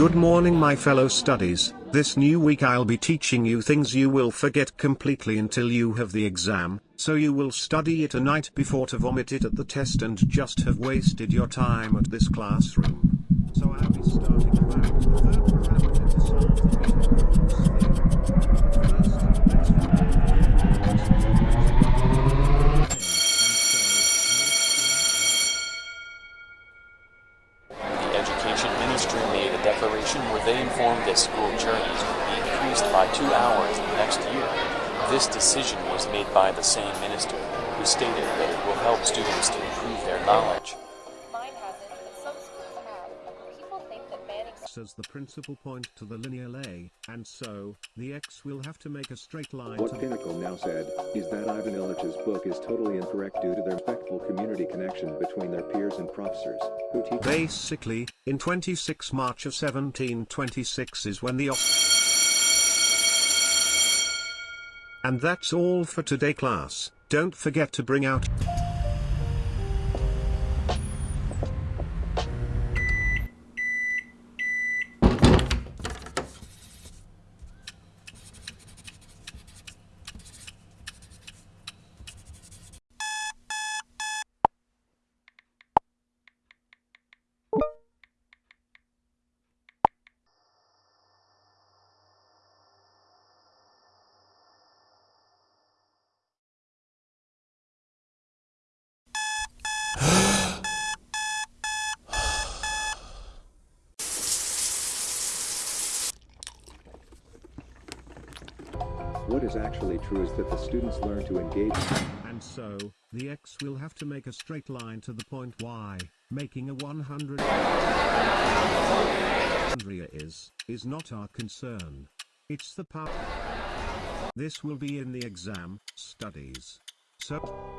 Good morning my fellow studies, this new week I'll be teaching you things you will forget completely until you have the exam, so you will study it a night before to vomit it at the test and just have wasted your time at this classroom. So I'll be starting about the third parameter to start the Education Ministry made a declaration where they informed that school journeys would be increased by two hours next year. This decision was made by the same minister, who stated that it will help students to improve their knowledge. As the principal point to the lineal A, and so, the x will have to make a straight line What to Pinnacle now said, is that Ivan Illich's book is totally incorrect due to the respectful community connection between their peers and professors, who teach Basically, in 26 March of 1726 is when the And that's all for today class, don't forget to bring out What is actually true is that the students learn to engage And so, the x will have to make a straight line to the point y, making a 100 Andrea is, is not our concern. It's the part. This will be in the exam, studies. So,